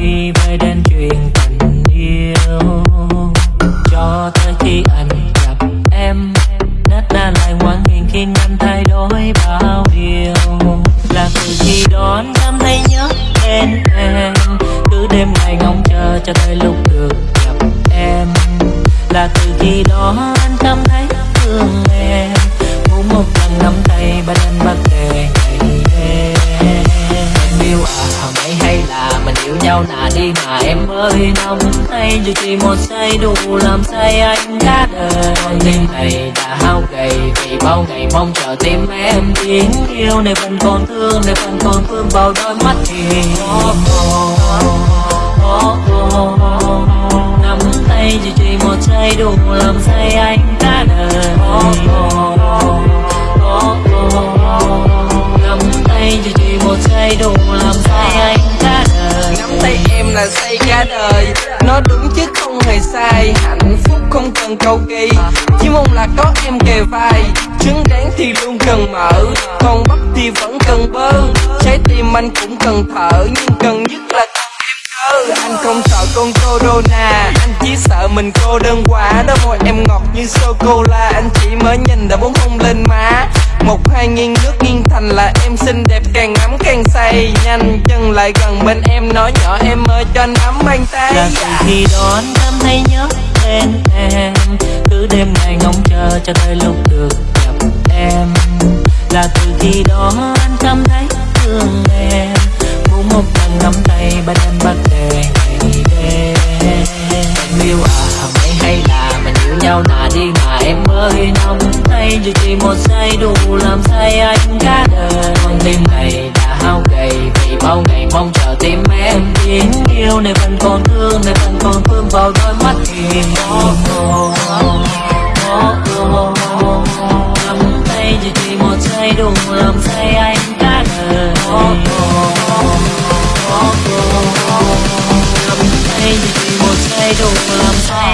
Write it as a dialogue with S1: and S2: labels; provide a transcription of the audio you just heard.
S1: tay với đến chuyện tình yêu. Cho tới khi anh gặp em nét na lại hoàn hiền khi anh thay đổi bao điều. Là từ khi đón anh cảm thấy nhớ đến em, cứ đêm ngày ngóng chờ cho tới lúc được gặp em. Là từ khi đó anh cảm thấy thương em muốn một lần nắm tay và đem bao nhau là đi mà em ơi nóng tay dù chỉ một giây đủ làm say anh cả đời. Con tim này đã hao gầy vì bao ngày mong chờ tim em tiếng yêu. Này vẫn còn thương này vẫn còn vương vào đôi mắt thì oh, oh, oh, nắm tay dù chỉ một giây đủ làm say anh cả đời.
S2: Là xây cả đời. Nó đúng chứ không hề sai. Hạnh phúc không cần cầu kỳ. Chỉ mong là có em kề vai. Trứng đáng thì luôn cần mở. Còn bắp thì vẫn cần bơ. Trái tim anh cũng cần thở. Nhưng cần nhất là cần em Anh không sợ con corona. Anh chỉ sợ mình cô đơn quá. Đó môi em ngọt như sô-cô-la Anh chỉ mới nhìn đã muốn hôn lên má. Một hai nghiêng nước nghiêng thành là em xinh đẹp, càng ngắm càng say. Nhanh chân lại gần bên em, nói nhỏ em ơi, cho anh nắm bàn tay. Là từ
S1: khi đó anh cảm thấy nhớ tên em. Cứ đêm ngày ngóng chờ cho tới lúc được gặp em. Là từ khi đó anh cảm thấy thương em. Muốn một lần nắm tay bên em bắt đề ngày đêm. Em yêu à mấy hay là mình yêu nhau là đi mà em ơi, nắm tay dù chỉ một giây đủ làm say anh cả đời. Con tim này đã hao gầy Vì bao ngày mong chờ tim em Tiếng yêu. Này vẫn còn thương Này vẫn còn thương vào đôi mắt thì oh, oh, oh, oh, Cầm tay dù chỉ một giây đủ làm say anh cả đời. Oh, oh, oh, oh, oh, tay chỉ một giây đủ làm say